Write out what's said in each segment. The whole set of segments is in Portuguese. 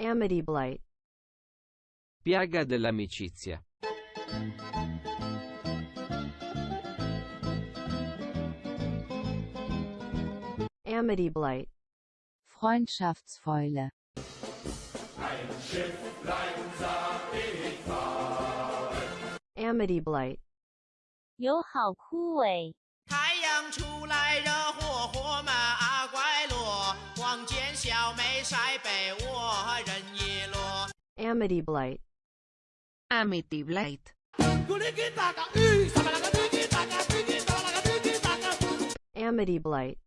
Amity Blight. Piaga dell'amicizia. Amity Blight. Freundschaftsfäule. Amity Blight. 友好枯萎。太阳出来热火火嘛 Amity Blight. Amity Blight. Amity Blight.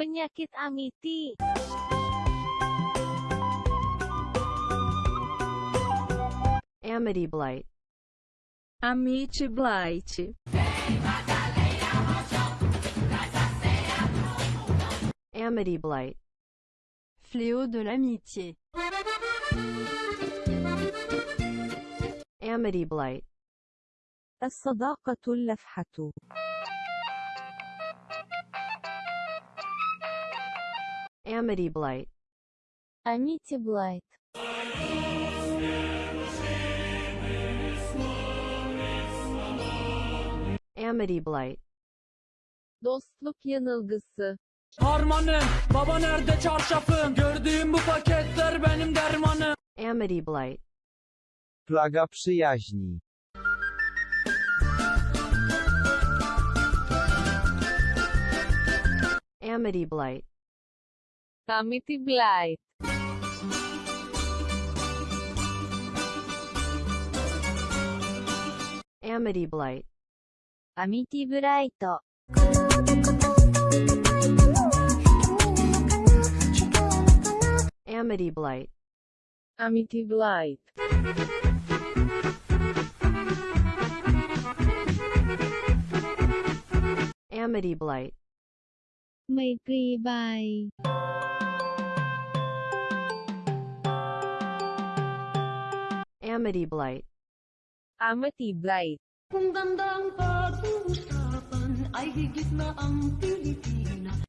Penyakit amiti. Amity Blight. Amity Blight. Amity Blight. Fléau de l'amitié. Amity Blight. الصداقة اللفحة. Amity Blight. Amity Blight. Amity Blight. Dostluk yanılgısı. Harmanım, baba nerede çarşafım? Gördüğüm bu paketler benim dermanım. Amity Blight. Plaga przyjaźni. Amity Blight. Amity Blight. Amity Blight. Amity Blight. Amity Blight. Amity Blight. Amity Blight. ไมตรีใบ Amity Blight. Amity Blight. Kung gandang pag-uusapan ay higit na ang Pilipinas